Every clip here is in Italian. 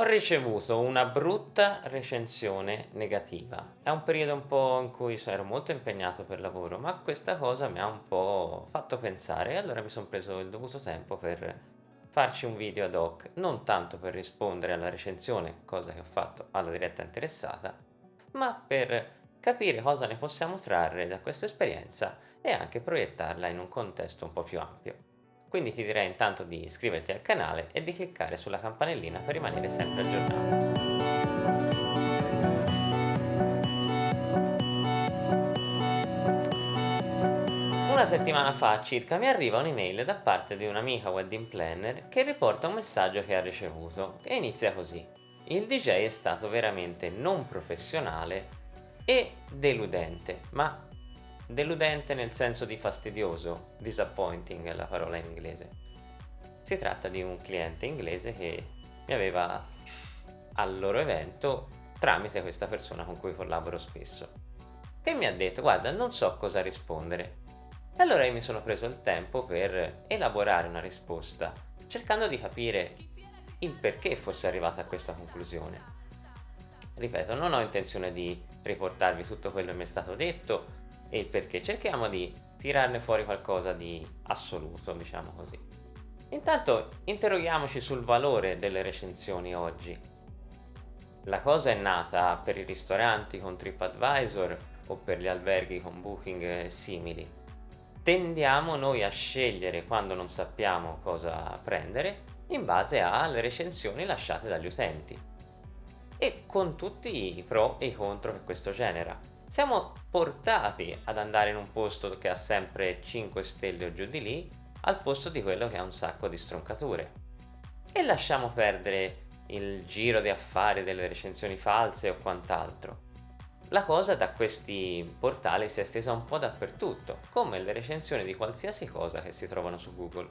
Ho ricevuto una brutta recensione negativa. È un periodo un po' in cui ero molto impegnato per lavoro, ma questa cosa mi ha un po' fatto pensare e allora mi sono preso il dovuto tempo per farci un video ad hoc, non tanto per rispondere alla recensione, cosa che ho fatto alla diretta interessata, ma per capire cosa ne possiamo trarre da questa esperienza e anche proiettarla in un contesto un po' più ampio. Quindi ti direi intanto di iscriverti al canale e di cliccare sulla campanellina per rimanere sempre aggiornato. Una settimana fa circa mi arriva un'email da parte di un'amica wedding planner che riporta un messaggio che ha ricevuto e inizia così. Il DJ è stato veramente non professionale e deludente, ma Deludente nel senso di fastidioso, disappointing è la parola in inglese. Si tratta di un cliente inglese che mi aveva al loro evento tramite questa persona con cui collaboro spesso che mi ha detto guarda non so cosa rispondere e allora io mi sono preso il tempo per elaborare una risposta cercando di capire il perché fosse arrivata a questa conclusione ripeto non ho intenzione di riportarvi tutto quello che mi è stato detto e il perché. Cerchiamo di tirarne fuori qualcosa di assoluto, diciamo così. Intanto interroghiamoci sul valore delle recensioni oggi. La cosa è nata per i ristoranti con TripAdvisor o per gli alberghi con Booking simili. Tendiamo noi a scegliere quando non sappiamo cosa prendere in base alle recensioni lasciate dagli utenti e con tutti i pro e i contro che questo genera siamo portati ad andare in un posto che ha sempre 5 stelle o giù di lì al posto di quello che ha un sacco di stroncature. E lasciamo perdere il giro di affari delle recensioni false o quant'altro. La cosa da questi portali si è estesa un po' dappertutto come le recensioni di qualsiasi cosa che si trovano su Google.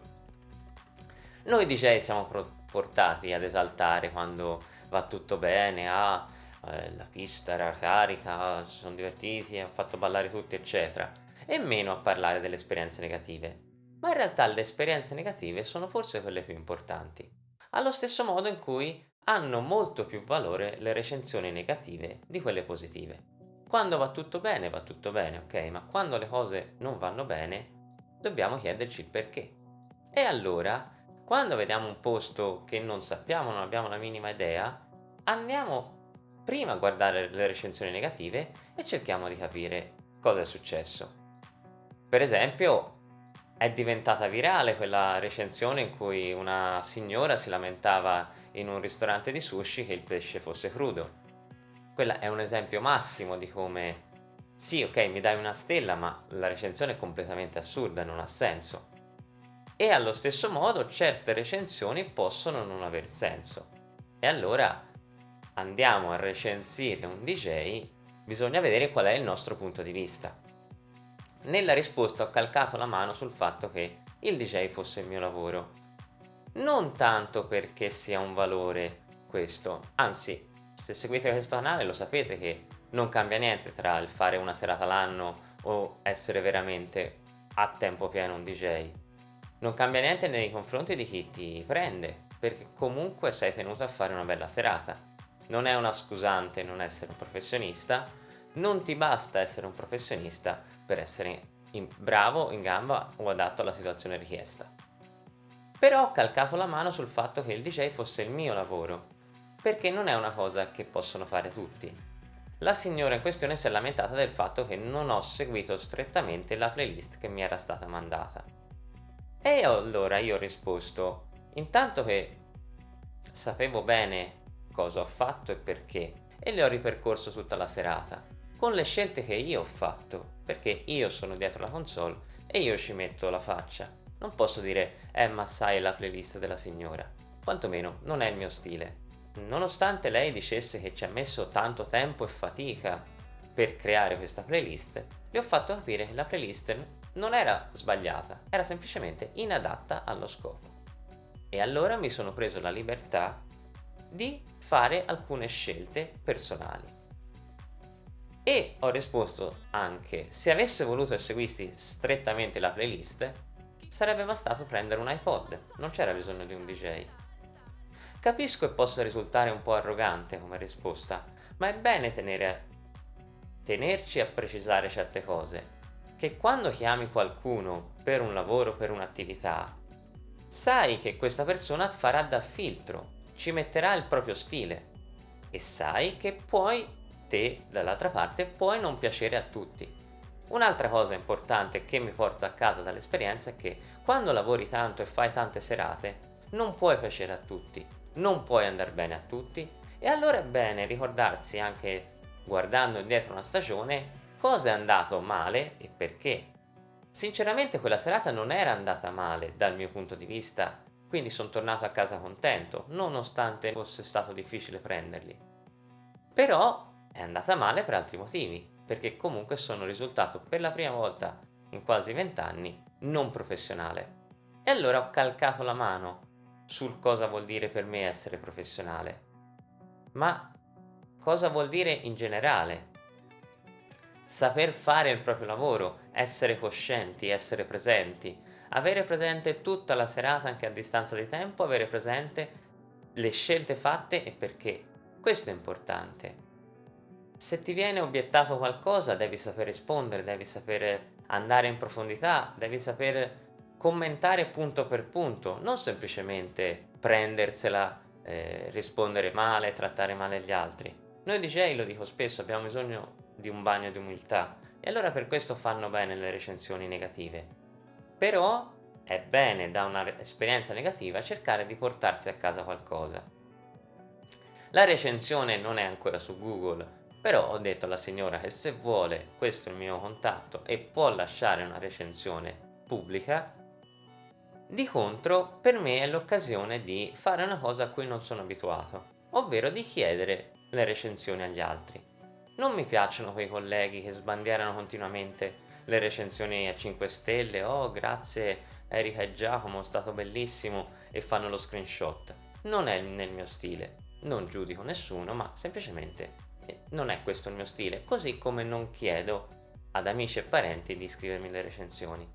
Noi DJ siamo portati ad esaltare quando va tutto bene, a eh, la pista era carica, si sono divertiti, hanno fatto ballare tutti eccetera e meno a parlare delle esperienze negative. Ma in realtà le esperienze negative sono forse quelle più importanti, allo stesso modo in cui hanno molto più valore le recensioni negative di quelle positive. Quando va tutto bene, va tutto bene, ok? Ma quando le cose non vanno bene, dobbiamo chiederci il perché. E allora, quando vediamo un posto che non sappiamo, non abbiamo la minima idea, andiamo prima guardare le recensioni negative e cerchiamo di capire cosa è successo. Per esempio è diventata virale quella recensione in cui una signora si lamentava in un ristorante di sushi che il pesce fosse crudo. Quella è un esempio massimo di come sì ok mi dai una stella ma la recensione è completamente assurda, non ha senso. E allo stesso modo certe recensioni possono non aver senso. E allora andiamo a recensire un DJ, bisogna vedere qual è il nostro punto di vista. Nella risposta ho calcato la mano sul fatto che il DJ fosse il mio lavoro. Non tanto perché sia un valore questo, anzi, se seguite questo canale lo sapete che non cambia niente tra il fare una serata l'anno o essere veramente a tempo pieno un DJ. Non cambia niente nei confronti di chi ti prende, perché comunque sei tenuto a fare una bella serata non è una scusante non essere un professionista, non ti basta essere un professionista per essere in bravo, in gamba o adatto alla situazione richiesta. Però ho calcato la mano sul fatto che il DJ fosse il mio lavoro, perché non è una cosa che possono fare tutti. La signora in questione si è lamentata del fatto che non ho seguito strettamente la playlist che mi era stata mandata. E allora io ho risposto, intanto che sapevo bene cosa ho fatto e perché e le ho ripercorso tutta la serata con le scelte che io ho fatto perché io sono dietro la console e io ci metto la faccia. Non posso dire eh ma sai la playlist della signora. Quantomeno non è il mio stile. Nonostante lei dicesse che ci ha messo tanto tempo e fatica per creare questa playlist le ho fatto capire che la playlist non era sbagliata era semplicemente inadatta allo scopo. E allora mi sono preso la libertà di fare alcune scelte personali. E ho risposto anche, se avesse voluto seguirsi strettamente la playlist, sarebbe bastato prendere un iPod, non c'era bisogno di un DJ. Capisco che possa risultare un po' arrogante come risposta, ma è bene tenere, tenerci a precisare certe cose, che quando chiami qualcuno per un lavoro, per un'attività, sai che questa persona farà da filtro, ci metterà il proprio stile e sai che poi te dall'altra parte puoi non piacere a tutti. Un'altra cosa importante che mi porto a casa dall'esperienza è che quando lavori tanto e fai tante serate non puoi piacere a tutti, non puoi andare bene a tutti e allora è bene ricordarsi anche guardando indietro una stagione cosa è andato male e perché. Sinceramente quella serata non era andata male dal mio punto di vista, quindi sono tornato a casa contento, nonostante fosse stato difficile prenderli. Però è andata male per altri motivi, perché comunque sono risultato per la prima volta in quasi vent'anni non professionale. E allora ho calcato la mano sul cosa vuol dire per me essere professionale. Ma cosa vuol dire in generale? Saper fare il proprio lavoro, essere coscienti, essere presenti, avere presente tutta la serata anche a distanza di tempo, avere presente le scelte fatte e perché. Questo è importante. Se ti viene obiettato qualcosa devi saper rispondere, devi sapere andare in profondità, devi sapere commentare punto per punto, non semplicemente prendersela, eh, rispondere male, trattare male gli altri. Noi DJ, lo dico spesso, abbiamo bisogno di un bagno di umiltà e allora per questo fanno bene le recensioni negative. Però è bene da un'esperienza negativa cercare di portarsi a casa qualcosa. La recensione non è ancora su Google, però ho detto alla signora che se vuole questo è il mio contatto e può lasciare una recensione pubblica di contro, per me è l'occasione di fare una cosa a cui non sono abituato, ovvero di chiedere le recensioni agli altri. Non mi piacciono quei colleghi che sbandierano continuamente le recensioni a 5 stelle, oh grazie Erika e Giacomo, è stato bellissimo, e fanno lo screenshot. Non è nel mio stile, non giudico nessuno, ma semplicemente eh, non è questo il mio stile, così come non chiedo ad amici e parenti di scrivermi le recensioni.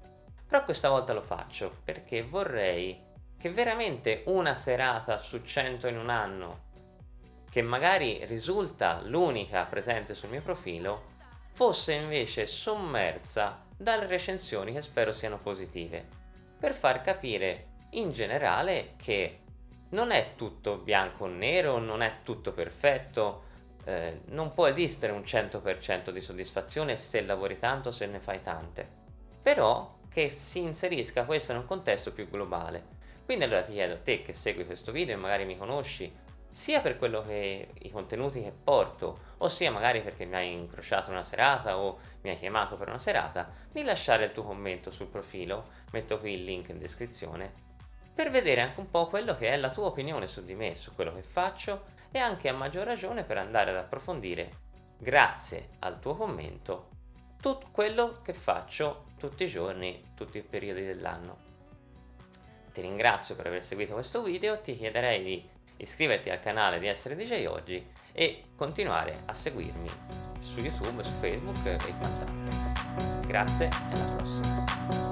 Però questa volta lo faccio perché vorrei che veramente una serata su 100 in un anno, che magari risulta l'unica presente sul mio profilo, fosse invece sommersa dalle recensioni che spero siano positive, per far capire in generale che non è tutto bianco o nero, non è tutto perfetto, eh, non può esistere un 100% di soddisfazione se lavori tanto, se ne fai tante. Però che si inserisca questo in un contesto più globale. Quindi allora ti chiedo, te che segui questo video e magari mi conosci, sia per quello che i contenuti che porto, ossia magari perché mi hai incrociato una serata o mi hai chiamato per una serata, di lasciare il tuo commento sul profilo, metto qui il link in descrizione, per vedere anche un po' quello che è la tua opinione su di me, su quello che faccio e anche a maggior ragione per andare ad approfondire, grazie al tuo commento, tutto quello che faccio tutti i giorni, tutti i periodi dell'anno. Ti ringrazio per aver seguito questo video, ti chiederei di iscriverti al canale di Essere DJ Oggi e continuare a seguirmi su YouTube, su Facebook e quant'altro. Grazie e alla prossima!